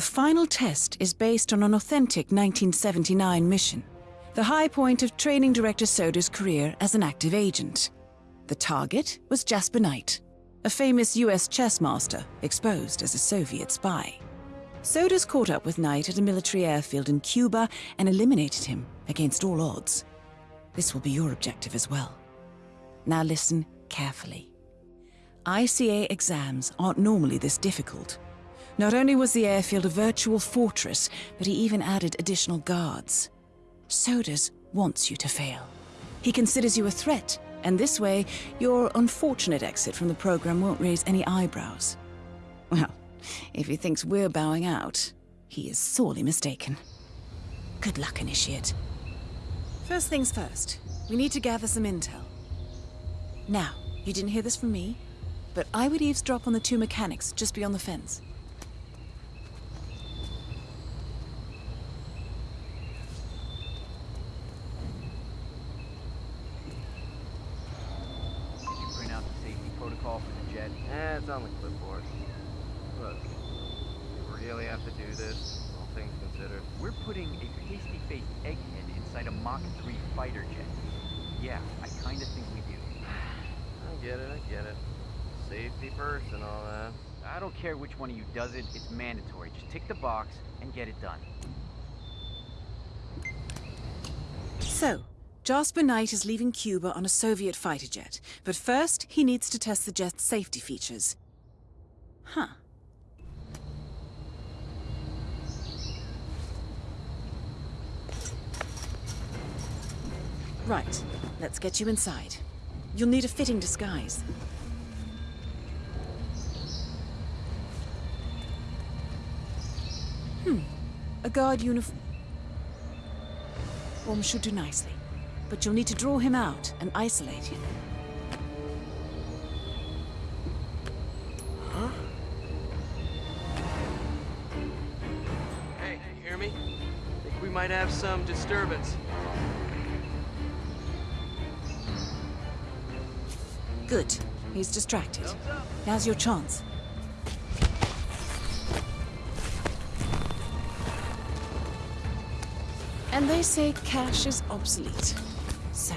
The final test is based on an authentic 1979 mission, the high point of training director Soders' career as an active agent. The target was Jasper Knight, a famous US chess master exposed as a Soviet spy. Soders caught up with Knight at a military airfield in Cuba and eliminated him against all odds. This will be your objective as well. Now listen carefully. ICA exams aren't normally this difficult. Not only was the airfield a virtual fortress, but he even added additional guards. Soders wants you to fail. He considers you a threat, and this way, your unfortunate exit from the program won't raise any eyebrows. Well, if he thinks we're bowing out, he is sorely mistaken. Good luck, Initiate. First things first, we need to gather some intel. Now, you didn't hear this from me, but I would eavesdrop on the two mechanics just beyond the fence. Did you print out the safety protocol for the jet? Eh, it's on the clipboard. Look, you really have to do this, all things considered. We're putting a pasty-faced egghead inside a Mach 3 fighter jet. Yeah, I kinda think we do. I get it, I get it. Safety first and all that. I don't care which one of you does it, it's mandatory. Just tick the box and get it done. So, Jasper Knight is leaving Cuba on a Soviet fighter jet, but first he needs to test the jet's safety features. Huh. Right, let's get you inside. You'll need a fitting disguise. Hmm, a guard uniform. Form should do nicely, but you'll need to draw him out and isolate him. Huh? Hey, you hear me? Think we might have some disturbance. Good. He's distracted. Now's your chance. And they say cash is obsolete. So,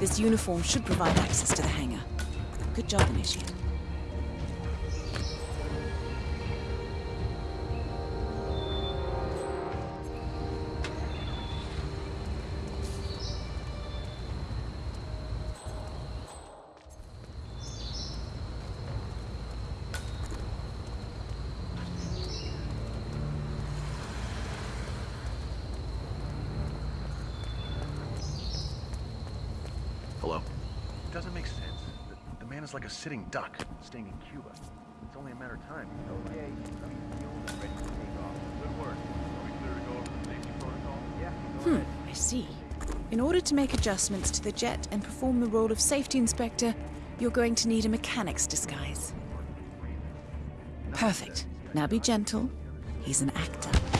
this uniform should provide access to the hangar. Good job, Initiate. Hello? Doesn't make sense. The, the man is like a sitting duck, staying in Cuba. It's only a matter of time. Okay, I'm fueled and ready to take off. Good work. Are we clear to go over the safety protocol? Yeah, Hmm, ahead. I see. In order to make adjustments to the jet and perform the role of safety inspector, you're going to need a mechanic's disguise. Perfect. Now be gentle. He's an actor.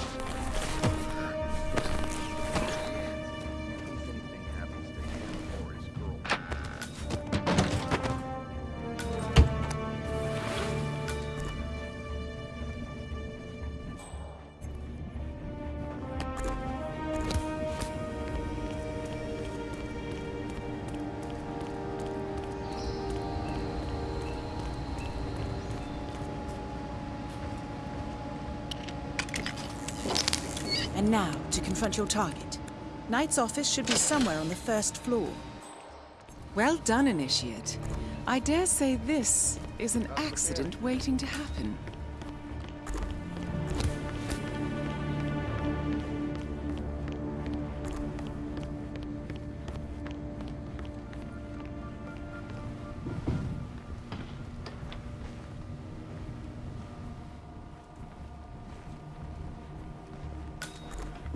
And now, to confront your target. Knight's office should be somewhere on the first floor. Well done, Initiate. I dare say this is an accident waiting to happen.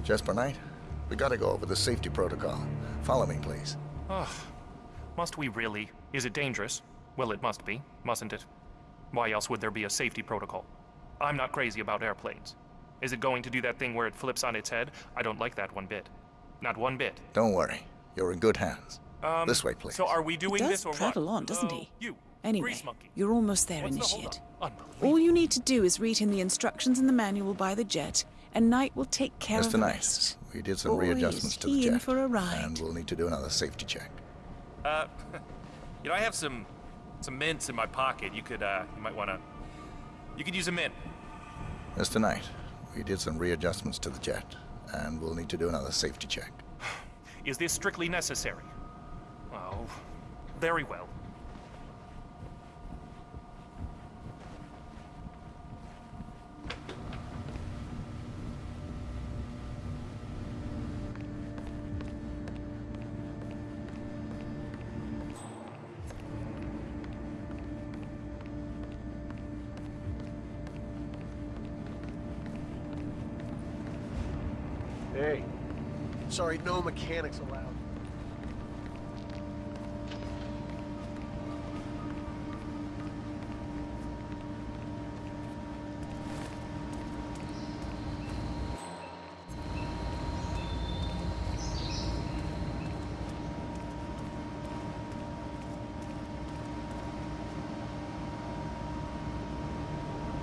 Jasper Knight, we gotta go over the safety protocol. Follow me, please. Ugh. Must we really? Is it dangerous? Well, it must be, mustn't it? Why else would there be a safety protocol? I'm not crazy about airplanes. Is it going to do that thing where it flips on its head? I don't like that one bit. Not one bit. Don't worry. You're in good hands. Um, This way, please. So are we doing does this or what? prattle on, doesn't Uh, he? You. Anyway, Grease monkey. you're almost there, What's Initiate. holdup? Unbelievable. All you need to do is read him the instructions in the manual by the jet, and Knight will take care of Mr. the Knight, rest. we did some Boy, readjustments to the jet. for a ride. And we'll need to do another safety check. Uh, you know, I have some some mints in my pocket. You could, uh, you might want to. You could use a mint. Mr. Knight, we did some readjustments to the jet. And we'll need to do another safety check. Is this strictly necessary? Oh, very well. Sorry, no mechanics allowed.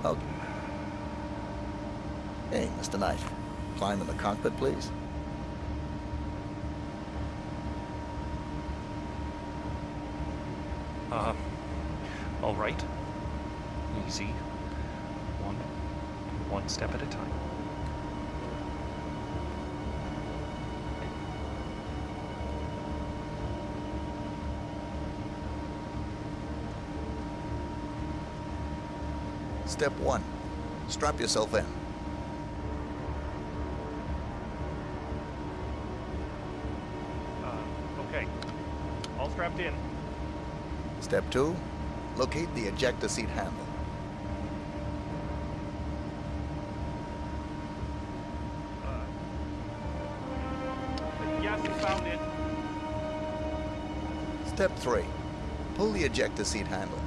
Oh. Hey, Mr. Knight. Climb in the cockpit, please. Uh, all right. Easy. One, one step at a time. Step one. Strap yourself in. Uh, okay. All strapped in. Step two. Locate the ejector seat handle. Step three. Pull the ejector seat handle.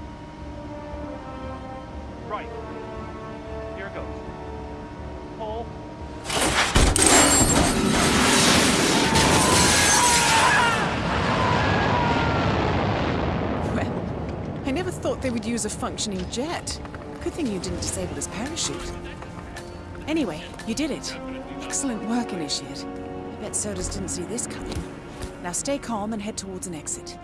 They would use a functioning jet. Good thing you didn't disable his parachute. Anyway, you did it. Excellent work, Initiate. I bet Soders didn't see this coming. Now stay calm and head towards an exit.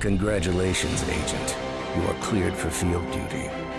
Congratulations, Agent. You are cleared for field duty.